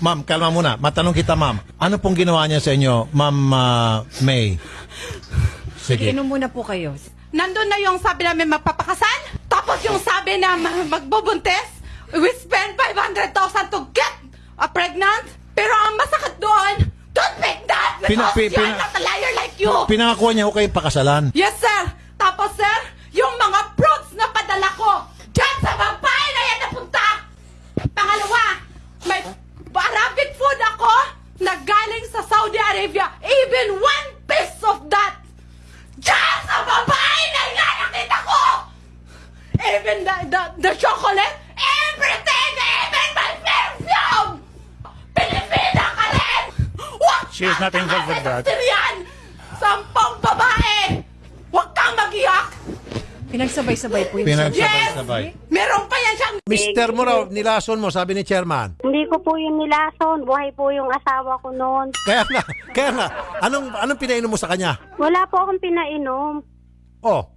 Ma'am, kalma muna. Matanong kita, ma'am. Ano pong ginawa niya sa inyo, ma'am ah, May? Sige. Inom muna po kayo. Nandun na yung sabi namin magpapakasal. Tapos yung sabi na ma- magbubuntis. We spend 500,000 to get a pregnant. Pero ang masakit doon, don't make that because Pina- pi- you're pina- not a liar like you. Pinangakuha niya ko kayo pakasalan. yes, sir. Tapos, sir, yung mga fruits na padala ko, dyan sa babae na yan napunta. Pangalawa, may Arabic food ako na galing sa Saudi Arabia. Even one piece of that. Dyan sa babae na yan nakita ko. Even the, the, the chocolate, everything, even my perfume. Pilipina ka rin. Huwag She is not involved with that. Syrian! Sampung babae! Huwag kang mag-iyak! Pinagsabay-sabay po yung Pinagsabay-sabay. Meron pa yan siyang... Mister mo raw, nilason mo, sabi ni chairman. Hindi ko po yung nilason. Buhay po yung asawa ko noon. Kaya nga, kaya nga, anong, anong pinainom mo sa kanya? Wala po akong pinainom. Oh,